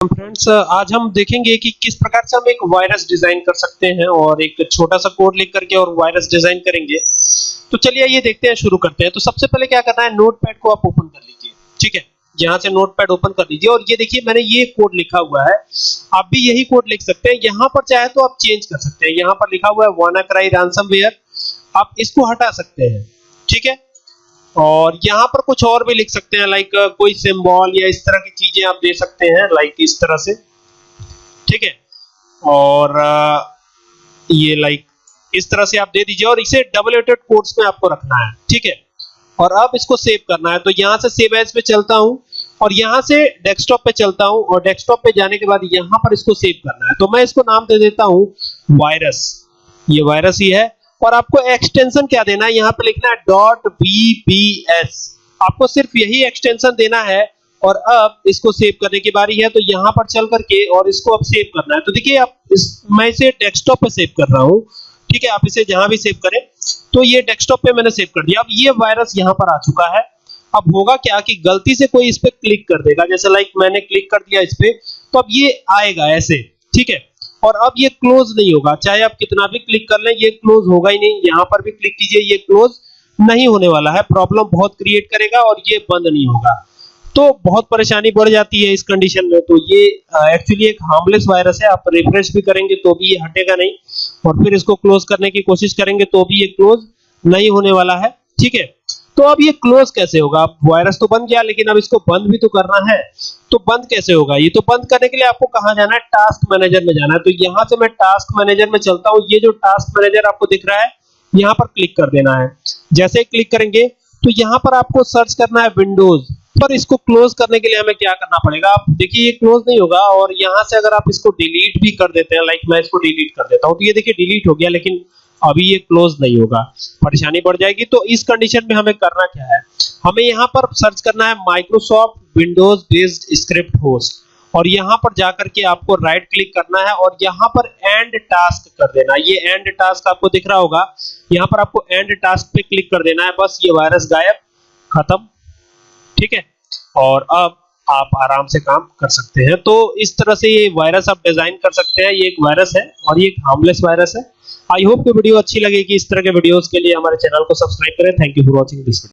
Friends आज हम देखेंगे कि किस प्रकार से हम एक वायरस डिज़ाइन कर सकते हैं और एक छोटा सा कोड लिख करके और वायरस डिज़ाइन करेंगे। तो चलिए ये देखते हैं, शुरू करते हैं। तो सबसे पहले क्या करना है नोटपैड को आप ओपन कर लीजिए, ठीक है? यहाँ से नोटपैड ओपन कर लीजिए और ये देखिए, मैंने ये कोड लिखा हुआ है। आप भी यही कोड लिख सकते हैं। यहाँ पर चाहे तो आप चेंज कर सकते हैं। यहाँ पर लिखा हुआ है वानाक्राई रैंसमवेयर आप इसको हटा सकते हैं, ठीक है? और यहाँ पर कुछ और भी लिख सकते हैं लाइक कोई सिंबल या इस तरह की चीज़ें आप दे सकते हैं लाइक इस तरह से। ठीक है? और ये लाइक इस तरह से आप दे दीजिए और इसे डबल एटेड कोर्स में आपको रखना है। ठीक है? और अब इसको सेव करना है। तो यहाँ से सेव एज पे चलता हूँ और यहाँ से डेस्कटॉप पे चलता हूँ और डेस्कटॉप पे जाने के बाद यहाँ पर इसको सेव करना है। तो मैं इसको नाम दे देता हूँ वायरस ये वायरस ही है। और आपको एक्सटेंशन क्या देना है? यहाँ पे लिखना है डॉट बीबीएस आपको सिर्फ़ यही एक्सटेंशन देना है और अब इसको सेव करने की बारी है तो यहाँ पर चल करके और इसको अब सेव करना है। तो देखिए, आप इस, मैं इसे डेस्कटॉप पे सेव कर रहा हूँ। ठीक है, आप इसे जहाँ भी सेव करें तो ये डेस्कटॉप पे मैंने सेव कर दिया। अब ये वायरस यहाँ पर आ चुका है। अब होगा क्या कि गलती से कोई इस पे क्लिक कर देगा? जैसे लाइक मैंने क्लिक कर दिया इस पे तो अब ये आएगा ऐसे। ठीक है और अब ये क्लोज नहीं होगा। चाहे आप कितना भी क्लिक कर लें, ये क्लोज होगा ही नहीं। यहाँ पर भी क्लिक कीजिए, ये क्लोज नहीं होने वाला है। प्रॉब्लम बहुत क्रिएट करेगा और ये बंद नहीं होगा। तो बहुत परेशानी बढ़ जाती है इस कंडीशन में। तो ये एक्चुअली एक हार्मलेस वायरस है। आप रिफ्रेश भी करेंगे तो भी ये हटेगा नहीं। और फिर इसको क्लोज करने की कोशिश करेंगे तो भी ये क्लोज नहीं होने वाला है। ठीक है? तो अब ये क्लोज कैसे होगा? अब वायरस तो बन गया लेकिन अब इसको बंद भी तो करना है। तो बंद कैसे होगा? ये तो बंद करने के लिए आपको कहाँ जाना है? टास्क मैनेजर में जाना है। तो यहाँ से मैं टास्क मैनेजर में चलता हूँ। ये जो टास्क मैनेजर आपको दिख रहा है, यहाँ पर क्लिक कर देना है। जैसे क्लिक करेंगे तो यहाँ पर आपको सर्च करना है विंडोज़ पर इसको क्लोज करने के लिए हमें क्या करना पड़ेगा? आप देखिए, ये क्लोज नहीं होगा और यहाँ से अगर आप इसको डिलीट भी कर देते हैं लाइक मैं इसको डिलीट कर देता हूँ तो ये देखिए डिलीट हो गया, लेकिन अभी ये क्लोज नहीं होगा। परेशानी बढ़ जाएगी। तो इस कंडीशन में हमें करना क्या है? हमें यहाँ पर सर्च करना है Microsoft Windows based script host और यहाँ पर जाकर के आपको राइट क्लिक करना है और यहाँ पर एंड टास्क कर देना ये एंड टास्क आपको दिख रहा होगा। यहाँ पर आपको एंड टास्क पे क्लिक कर देना है। बस ये वायरस गायब। खत्म। ठीक है? और अब आप आराम से काम कर सकते हैं। तो इस तरह से ये वायरस आप डिज़ाइन कर सकते हैं। ये एक वायरस है और ये एक हार्मलेस वायरस है। आई होप की वीडियो अच्छी लगेगी। इस तरह के वीडियोस के लिए हमारे चैनल को सब्सक्राइब करें। Thank you for watching this